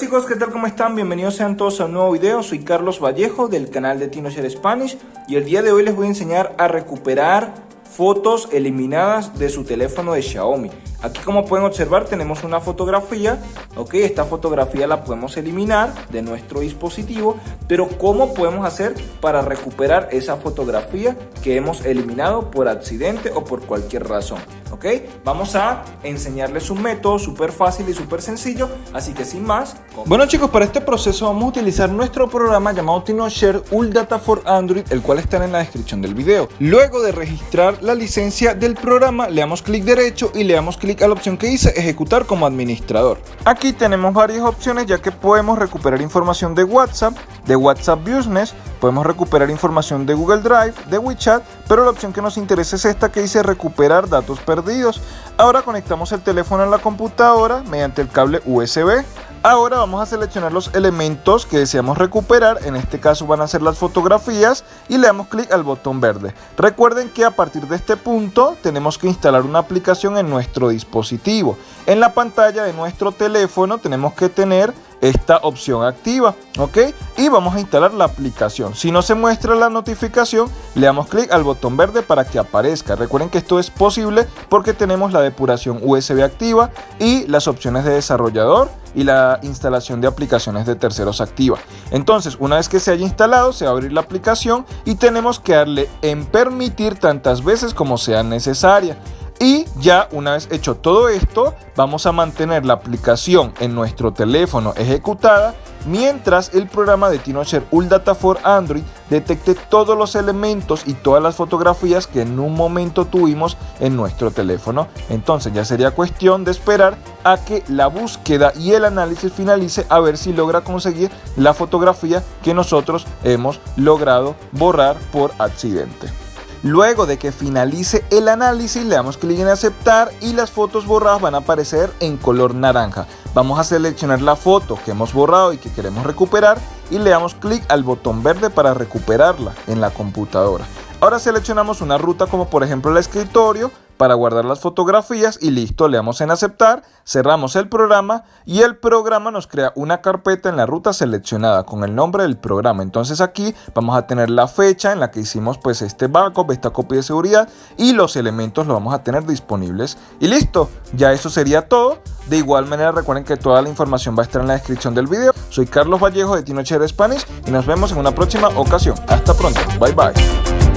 chicos, ¿qué tal? ¿Cómo están? Bienvenidos sean todos a un nuevo video. Soy Carlos Vallejo del canal de TinoShare Spanish y el día de hoy les voy a enseñar a recuperar fotos eliminadas de su teléfono de Xiaomi. Aquí como pueden observar tenemos una fotografía, ok, esta fotografía la podemos eliminar de nuestro dispositivo, pero ¿cómo podemos hacer para recuperar esa fotografía que hemos eliminado por accidente o por cualquier razón? ¿Ok? Vamos a enseñarles un método súper fácil y súper sencillo, así que sin más... Bueno chicos, para este proceso vamos a utilizar nuestro programa llamado TinoShare Ul Data for Android, el cual está en la descripción del video. Luego de registrar la licencia del programa, le damos clic derecho y le damos clic a la opción que dice ejecutar como administrador. Aquí tenemos varias opciones ya que podemos recuperar información de WhatsApp, de WhatsApp Business, podemos recuperar información de Google Drive, de WeChat, pero la opción que nos interesa es esta que dice recuperar datos perdidos. Ahora conectamos el teléfono a la computadora mediante el cable USB. Ahora vamos a seleccionar los elementos que deseamos recuperar, en este caso van a ser las fotografías y le damos clic al botón verde. Recuerden que a partir de este punto tenemos que instalar una aplicación en nuestro dispositivo. En la pantalla de nuestro teléfono tenemos que tener esta opción activa, ¿ok? Y vamos a instalar la aplicación. Si no se muestra la notificación, le damos clic al botón verde para que aparezca. Recuerden que esto es posible porque tenemos la depuración USB activa y las opciones de desarrollador y la instalación de aplicaciones de terceros activa. Entonces, una vez que se haya instalado, se va a abrir la aplicación y tenemos que darle en permitir tantas veces como sea necesaria. Y ya una vez hecho todo esto, vamos a mantener la aplicación en nuestro teléfono ejecutada mientras el programa de TinoShare Data for Android detecte todos los elementos y todas las fotografías que en un momento tuvimos en nuestro teléfono. Entonces ya sería cuestión de esperar a que la búsqueda y el análisis finalice a ver si logra conseguir la fotografía que nosotros hemos logrado borrar por accidente. Luego de que finalice el análisis le damos clic en aceptar y las fotos borradas van a aparecer en color naranja. Vamos a seleccionar la foto que hemos borrado y que queremos recuperar y le damos clic al botón verde para recuperarla en la computadora. Ahora seleccionamos una ruta como por ejemplo el escritorio para guardar las fotografías y listo, le damos en aceptar, cerramos el programa y el programa nos crea una carpeta en la ruta seleccionada con el nombre del programa. Entonces aquí vamos a tener la fecha en la que hicimos pues este backup, esta copia de seguridad y los elementos los vamos a tener disponibles. Y listo, ya eso sería todo. De igual manera recuerden que toda la información va a estar en la descripción del video. Soy Carlos Vallejo de Tinocher Spanish y nos vemos en una próxima ocasión. Hasta pronto, bye bye.